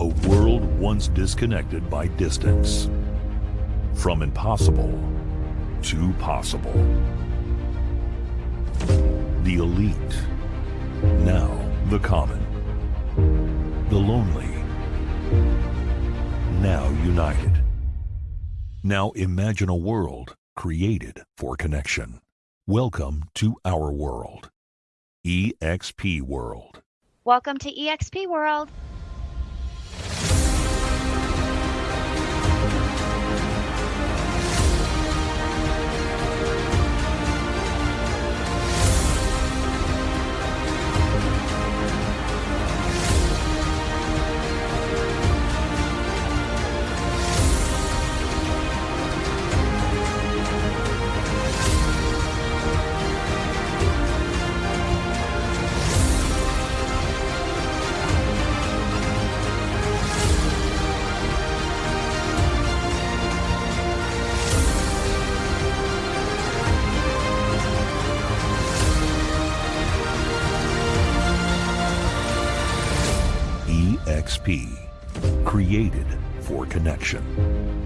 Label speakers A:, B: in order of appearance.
A: A world once disconnected by distance. From impossible to possible. The elite. Now the common. The lonely. Now united. Now imagine a world created for connection. Welcome to our world. EXP World.
B: Welcome to EXP World.
A: EXP, created for connection.